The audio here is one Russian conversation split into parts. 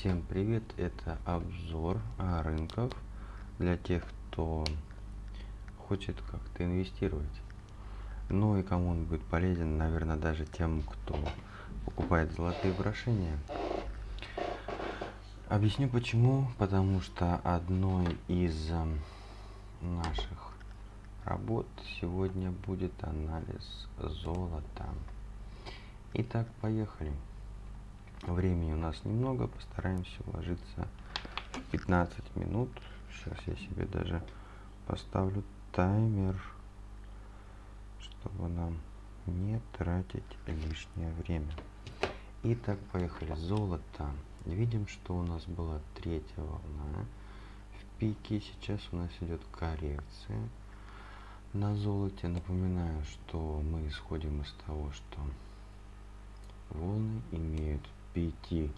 Всем привет! Это обзор а, рынков для тех, кто хочет как-то инвестировать. Ну и кому он будет полезен, наверное, даже тем, кто покупает золотые украшения. Объясню почему. Потому что одной из наших работ сегодня будет анализ золота. Итак, поехали. Времени у нас немного, постараемся уложиться в 15 минут. Сейчас я себе даже поставлю таймер, чтобы нам не тратить лишнее время. Итак, поехали. Золото. Видим, что у нас была третья волна. В пике сейчас у нас идет коррекция на золоте. Напоминаю, что мы исходим из того, что волны имеют пяти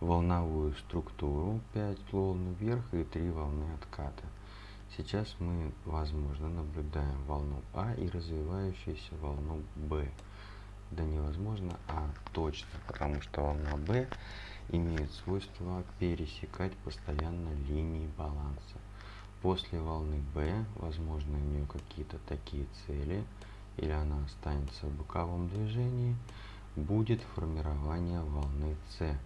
волновую структуру, 5 волн вверх и 3 волны отката. Сейчас мы, возможно, наблюдаем волну А и развивающуюся волну Б. Да невозможно, а точно, потому что волна Б имеет свойство пересекать постоянно линии баланса. После волны Б, возможно, у нее какие-то такие цели, или она останется в боковом движении, будет формирование волны С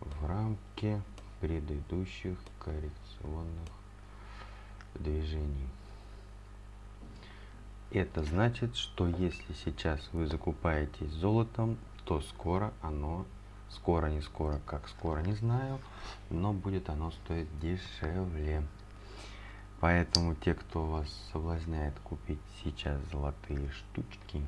в рамке предыдущих коррекционных движений. Это значит, что если сейчас вы закупаетесь золотом, то скоро оно, скоро не скоро, как скоро не знаю, но будет оно стоить дешевле. Поэтому те, кто вас соблазняет купить сейчас золотые штучки,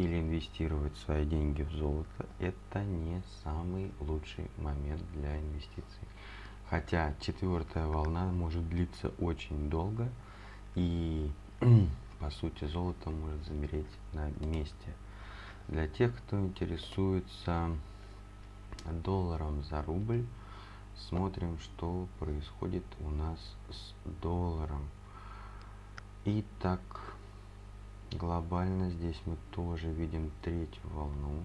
или инвестировать свои деньги в золото, это не самый лучший момент для инвестиций. Хотя четвертая волна может длиться очень долго, и по сути золото может замереть на месте. Для тех, кто интересуется долларом за рубль, смотрим, что происходит у нас с долларом. Итак, глобально здесь мы тоже видим третью волну.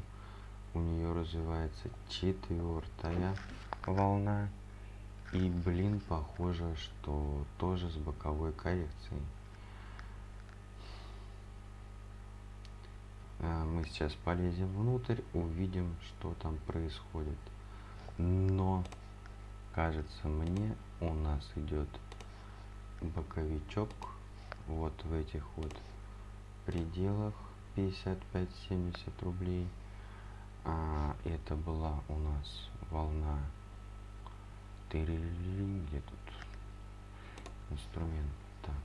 У нее развивается четвертая волна. И блин похоже что тоже с боковой коррекцией. Э, мы сейчас полезем внутрь увидим что там происходит. Но кажется мне у нас идет боковичок вот в этих вот пределах 55-70 рублей. А это была у нас волна где тут инструмент так.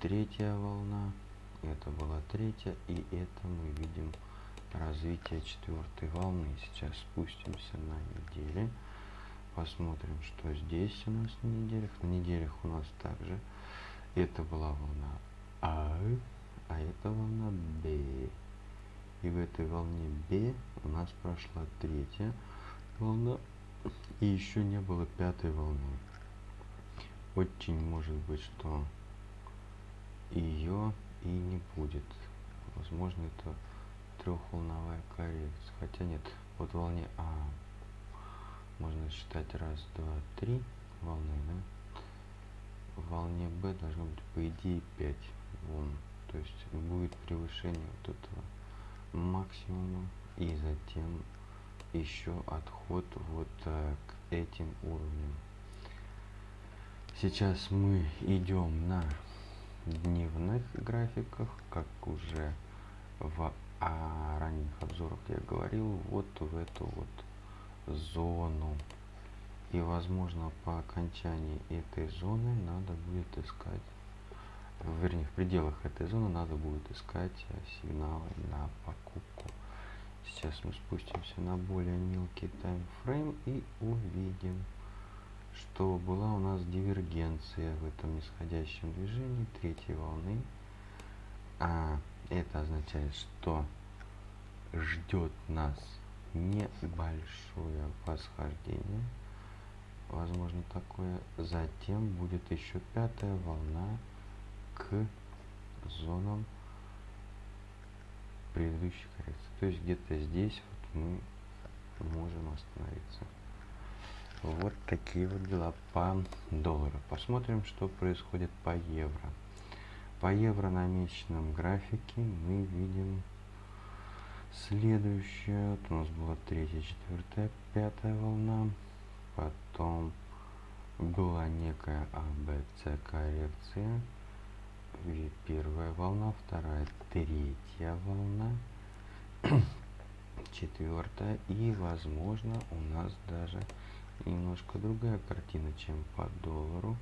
третья волна это была третья и это мы видим развитие четвертой волны сейчас спустимся на неделе посмотрим что здесь у нас на неделях на неделях у нас также это была волна а, а это волна B. И в этой волне B у нас прошла третья волна, и еще не было пятой волны. Очень может быть, что ее и не будет. Возможно, это трехволновая коррекция. Хотя нет, вот волне А можно считать раз, два, три волны, да? В волне Б должно быть по идее 5 вон. То есть будет превышение вот этого максимума и затем еще отход вот э, к этим уровням. Сейчас мы идем на дневных графиках как уже в а, ранних обзорах я говорил вот в эту вот зону. И возможно по окончании этой зоны надо будет искать вернее, в пределах этой зоны надо будет искать э, сигналы на покупку. Сейчас мы спустимся на более мелкий таймфрейм и увидим, что была у нас дивергенция в этом нисходящем движении третьей волны. А это означает, что ждет нас небольшое восхождение возможно такое затем будет еще пятая волна к зонам предыдущей коррекции. То есть где-то здесь вот мы можем остановиться. Вот такие вот дела по доллару. Посмотрим, что происходит по евро. По евро на месячном графике мы видим следующее. Вот у нас была третья, четвертая, пятая волна. Потом была некая АБЦ коррекция. Первая волна, вторая, третья волна, четвертая. И, возможно, у нас даже немножко другая картина, чем по доллару.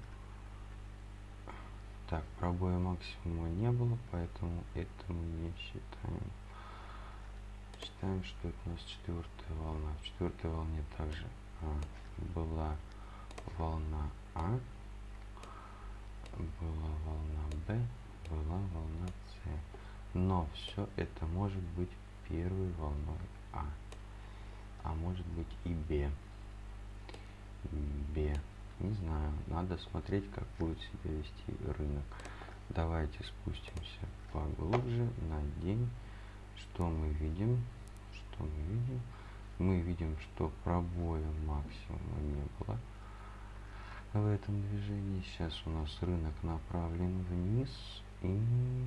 Так, пробоя максимума не было, поэтому это мы не считаем. Считаем, что это у нас четвертая волна. В четвертой волне также а, была волна А, была волна Б, была волна С. Но все это может быть первой волной А, а может быть и Б. Б. Не знаю, надо смотреть, как будет себя вести рынок. Давайте спустимся поглубже на день. Что мы видим? Что мы видим? Мы видим, что пробоя максимума не было в этом движении. Сейчас у нас рынок направлен вниз. И,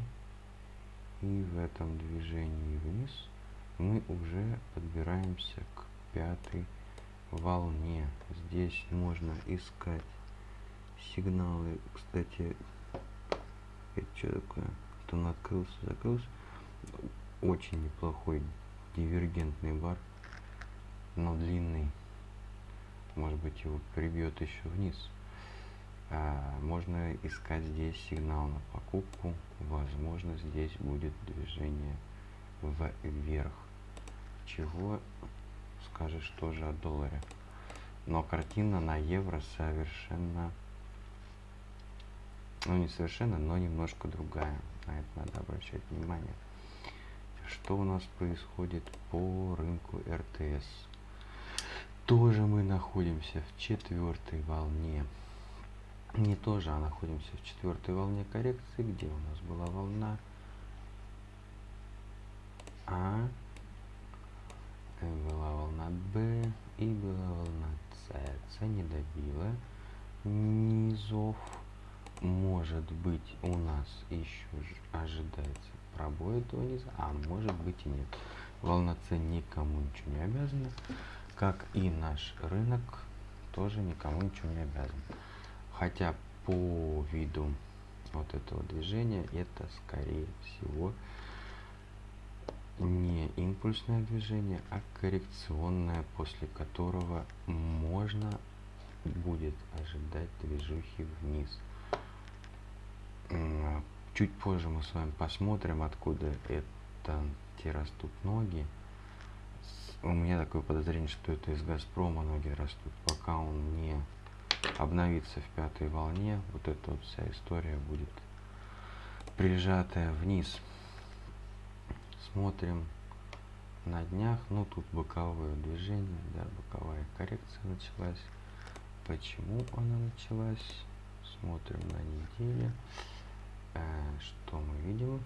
и в этом движении вниз мы уже подбираемся к пятой волне. Здесь можно искать сигналы. Кстати, это что такое? То он открылся, закрылся. Очень неплохой дивергентный бар, но длинный. Может быть его прибьет еще вниз. А, можно искать здесь сигнал на покупку. Возможно, здесь будет движение вверх. Чего скажешь тоже о долларе. Но картина на евро совершенно, ну не совершенно, но немножко другая. На это надо обращать внимание. Что у нас происходит по рынку РТС? Тоже мы находимся в четвертой волне. Не тоже, а находимся в четвертой волне коррекции, где у нас была волна А, была волна Б и была волна С. С не добила низов. Может быть у нас еще ожидается пробой этого низа, а может быть и нет. Волна С никому ничего не обязана, как и наш рынок тоже никому ничего не обязан. Хотя по виду вот этого движения это скорее всего не импульсное движение, а коррекционное, после которого можно будет ожидать движухи вниз. Чуть позже мы с вами посмотрим, откуда это те растут ноги. У меня такое подозрение, что это из Газпрома ноги растут. Пока он не обновится в пятой волне, вот эта вот вся история будет прижатая вниз смотрим на днях, ну тут боковое движение, да, боковая коррекция началась. Почему она началась? Смотрим на неделе. Э, что мы видим?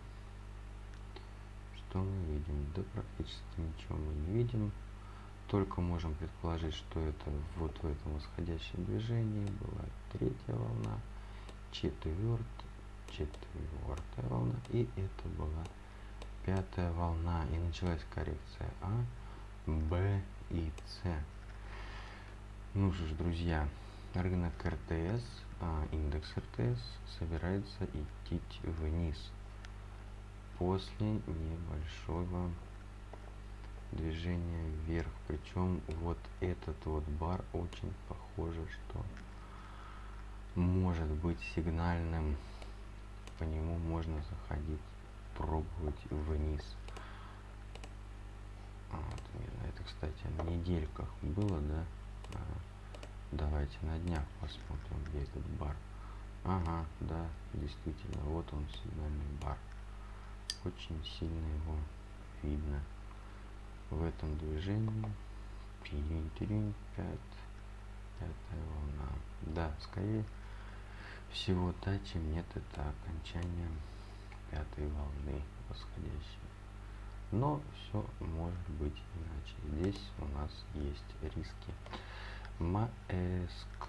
Что мы видим? Да практически ничего мы не видим. Только можем предположить, что это вот в этом восходящем движении была третья волна, четвертая, четвертая волна, и это была пятая волна и началась коррекция А, Б и С. Ну что ж, друзья, рынок РТС, а, индекс РТС собирается идти вниз после небольшого движения вверх. Причем вот этот вот бар очень похоже, что может быть сигнальным. По нему можно заходить пробовать вниз. А, вот, это, кстати, на недельках было, да? Давайте на днях посмотрим, где этот бар. Ага, да, действительно, вот он, сигнальный бар. Очень сильно его видно в этом движении. Пирин-тирин, пят, пятая волна. Да, скорее всего, чем нет, это окончание пятой волны восходящей. Но все может быть иначе. Здесь у нас есть риски. Маэск.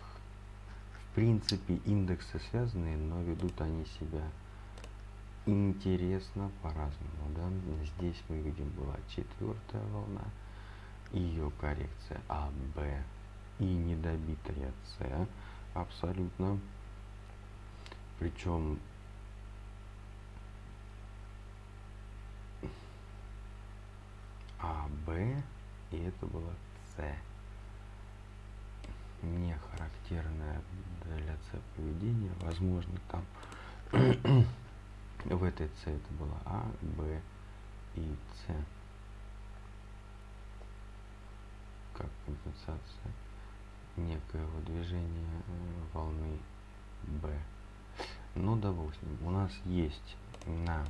В принципе, индексы связанные, но ведут они себя интересно по-разному. Да? Здесь мы видим была четвертая волна, ее коррекция А, Б и недобитая С абсолютно. Причем А, Б и это была С. Не характерное для С поведение. Возможно, там в этой С это была А, Б и С. Как компенсация некоего движения э, волны B. Ну, допустим, у нас есть на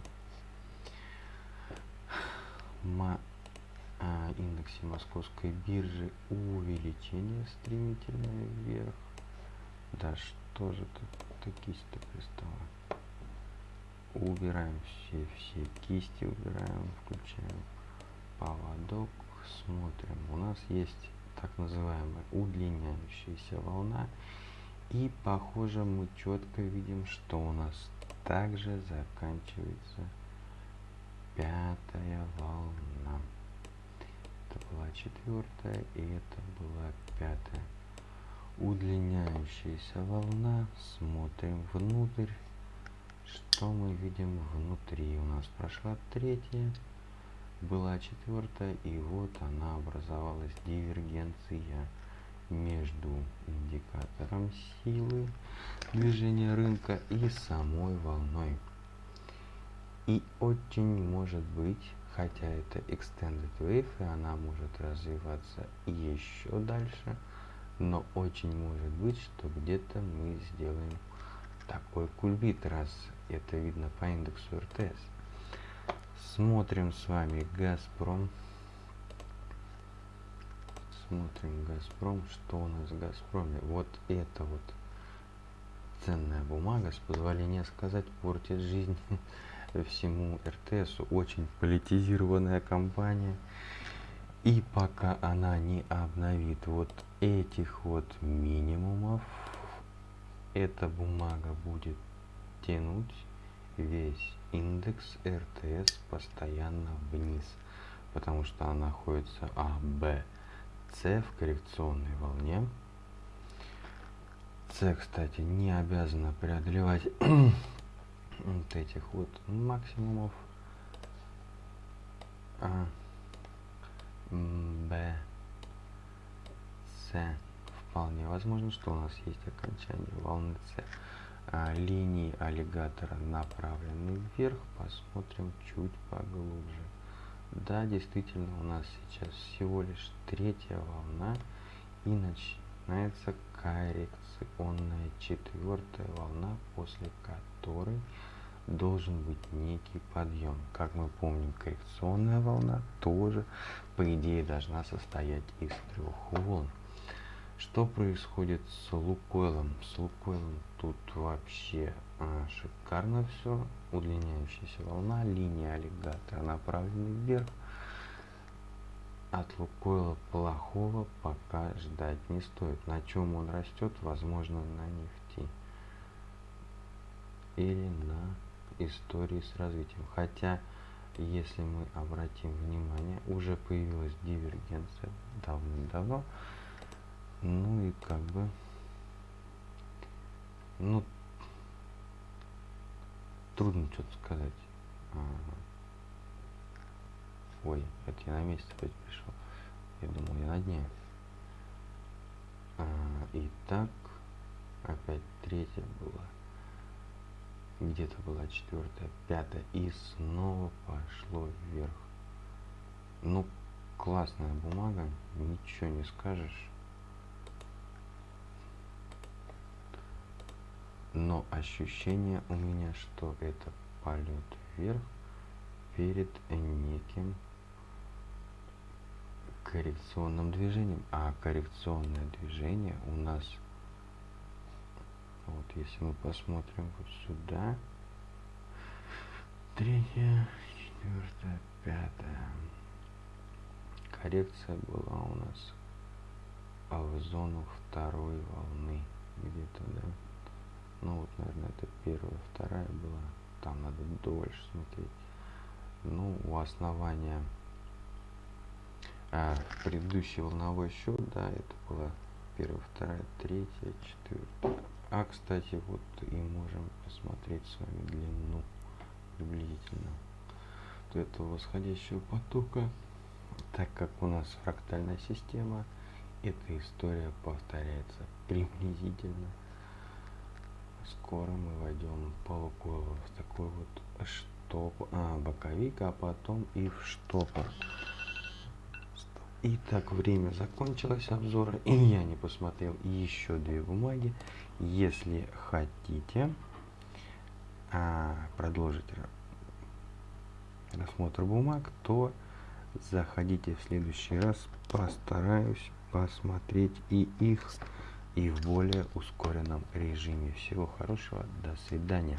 а, индексе московской биржи увеличение стремительное вверх. Да что же тут кисть-то пристала? Убираем все, все кисти, убираем, включаем поводок, смотрим. У нас есть так называемая удлиняющаяся волна. И похоже мы четко видим, что у нас также заканчивается пятая волна. Это была четвертая и это была пятая. Удлиняющаяся волна. Смотрим внутрь. Что мы видим внутри? У нас прошла третья, была четвертая, и вот она образовалась дивергенция между индикатором силы движения рынка и самой волной. И очень может быть, хотя это extended wave, и она может развиваться еще дальше, но очень может быть, что где-то мы сделаем такой кульбит, раз это видно по индексу РТС. Смотрим с вами Газпром. Смотрим Газпром. Что у нас в Газпроме? Вот это вот ценная бумага, с позволения сказать, портит жизнь всему РТСу. Очень политизированная компания. И пока она не обновит вот этих вот минимумов, эта бумага будет тянуть весь индекс РТС постоянно вниз, потому что она находится А, Б, С в коррекционной волне. С, кстати, не обязана преодолевать вот этих вот максимумов. А, Б, С. Вполне возможно, что у нас есть окончание волны С а, линии аллигатора направлены вверх, посмотрим чуть поглубже. Да, действительно, у нас сейчас всего лишь третья волна и начинается коррекционная четвертая волна, после которой должен быть некий подъем. Как мы помним, коррекционная волна тоже, по идее, должна состоять из трех волн. Что происходит с Лукойлом? С Лукойлом тут вообще а, шикарно все. Удлиняющаяся волна, линия аллигатора направлена вверх. От Лукойла плохого пока ждать не стоит. На чем он растет? Возможно, на нефти. Или на истории с развитием. Хотя, если мы обратим внимание, уже появилась дивергенция давным-давно. Ну и как бы, ну, трудно что-то сказать. А, ой, это я на месяц опять пришел. Я думал, я на дне. А, и так, опять третья была. Где-то была четвертая, пятая. И снова пошло вверх. Ну, классная бумага, ничего не скажешь. Но ощущение у меня, что это полет вверх перед неким коррекционным движением. А коррекционное движение у нас, вот если мы посмотрим вот сюда, третья, четвертая, пятая, коррекция была у нас в зону второй волны где-то, да. Ну вот, наверное, это первая, вторая была. Там надо дольше смотреть. Ну, у основания а, предыдущий волновой счет, да, это была первая, вторая, третья, четвертая. А, кстати, вот и можем посмотреть с вами длину приблизительно вот этого восходящего потока. Так как у нас фрактальная система, эта история повторяется приблизительно. Скоро мы войдем полуколу в такой вот штоп, а, боковик, а потом и в штопор. Итак, время закончилось обзора, и я не посмотрел еще две бумаги. Если хотите а, продолжить рассмотр бумаг, то заходите в следующий раз. Постараюсь посмотреть и их, и в более ускоренном режиме. Всего хорошего, до свидания.